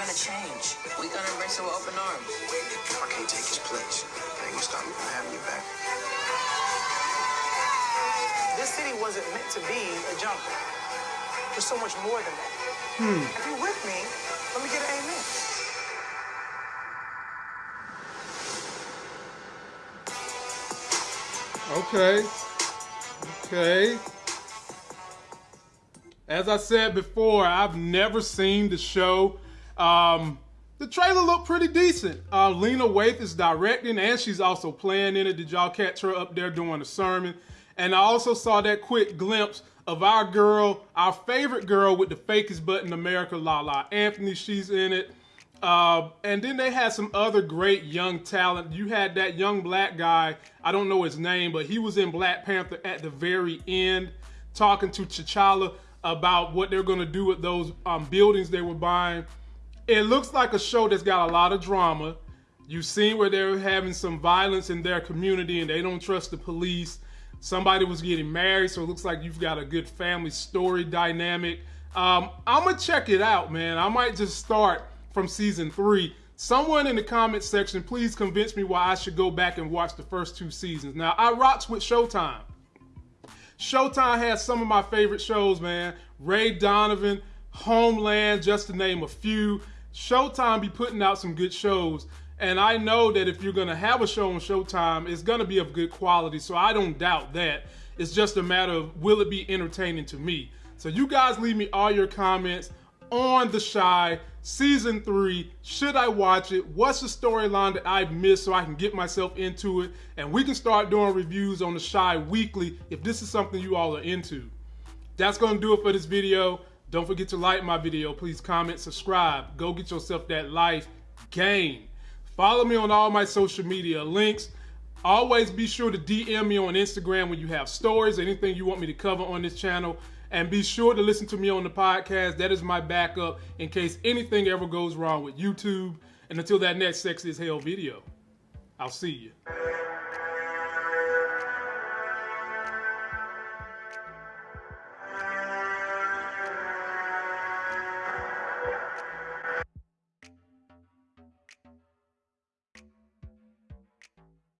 Things are gonna change. We're gonna embrace it with open arms. I can't take his place. That ain't gonna stop me from having you back. This city wasn't meant to be a jungle. There's so much more than that. Hmm. If you're with me, let me get an amen. Okay. Okay. As I said before, I've never seen the show. Um, the trailer looked pretty decent. Uh, Lena Waithe is directing and she's also playing in it. Did y'all catch her up there doing a sermon? And I also saw that quick glimpse of our girl, our favorite girl with the fakest butt in America, Lala Anthony. She's in it. Uh, and then they had some other great young talent. You had that young black guy, I don't know his name, but he was in Black Panther at the very end, talking to T'Challa about what they're going to do with those um, buildings they were buying. It looks like a show that's got a lot of drama. You've seen where they're having some violence in their community and they don't trust the police. Somebody was getting married, so it looks like you've got a good family story dynamic. Um, I'm gonna check it out, man. I might just start from season three. Someone in the comment section, please convince me why I should go back and watch the first two seasons. Now, I rocks with Showtime. Showtime has some of my favorite shows, man. Ray Donovan, Homeland, just to name a few. Showtime be putting out some good shows. And I know that if you're gonna have a show on Showtime, it's gonna be of good quality. So I don't doubt that. It's just a matter of will it be entertaining to me. So you guys leave me all your comments on The Chi season three. Should I watch it? What's the storyline that I've missed so I can get myself into it? And we can start doing reviews on The Chi weekly if this is something you all are into. That's gonna do it for this video. Don't forget to like my video. Please comment, subscribe. Go get yourself that life game. Follow me on all my social media links. Always be sure to DM me on Instagram when you have stories, anything you want me to cover on this channel. And be sure to listen to me on the podcast. That is my backup in case anything ever goes wrong with YouTube. And until that next sexy as hell video, I'll see you.